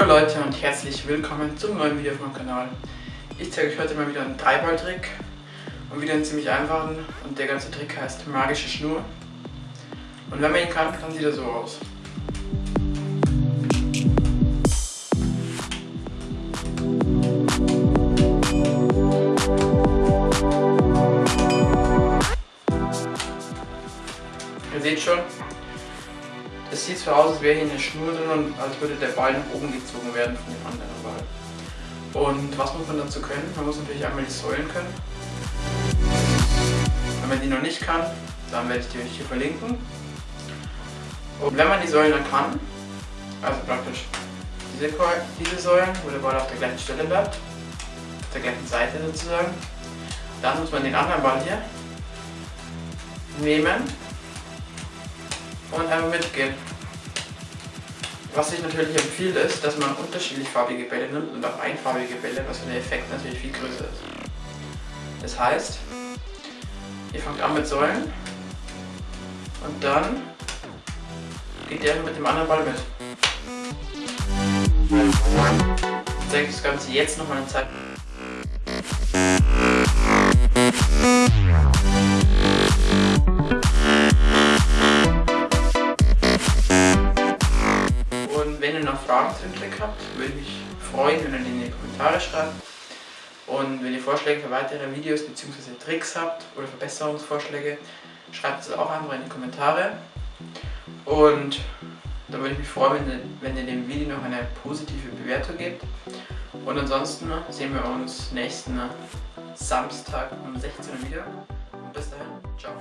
Hallo Leute und herzlich willkommen zum neuen Video meinem Kanal. Ich zeige euch heute mal wieder einen Dreiball-Trick und wieder einen ziemlich einfachen und der ganze Trick heißt magische Schnur. Und wenn man ihn kann, dann sieht er so aus. Ihr seht schon, es sieht so aus, als wäre hier eine Schnur drin und als würde der Ball nach oben gezogen werden von dem anderen Ball. Und was muss man dazu können? Man muss natürlich einmal die Säulen können. Wenn man die noch nicht kann, dann werde ich die euch hier verlinken. Und wenn man die Säulen dann kann, also praktisch diese, diese Säulen, wo der Ball auf der gleichen Stelle bleibt, auf der gleichen Seite sozusagen, dann muss man den anderen Ball hier nehmen und einmal mitgehen. Was ich natürlich empfehle ist, dass man unterschiedlich farbige Bälle nimmt und auch einfarbige Bälle, was der Effekt natürlich viel größer ist. Das heißt, ihr fangt an mit Säulen und dann geht ihr mit dem anderen Ball mit. Ich zeige das Ganze jetzt nochmal in Zeit. Fragen zu dem Trick habt, würde ich mich freuen, wenn ihr in die Kommentare schreibt. Und wenn ihr Vorschläge für weitere Videos bzw. Tricks habt oder Verbesserungsvorschläge, schreibt es auch einfach in die Kommentare. Und dann würde ich mich freuen, wenn ihr dem Video noch eine positive Bewertung gebt. Und ansonsten sehen wir uns nächsten Samstag um 16 Uhr wieder. Und bis dahin, ciao.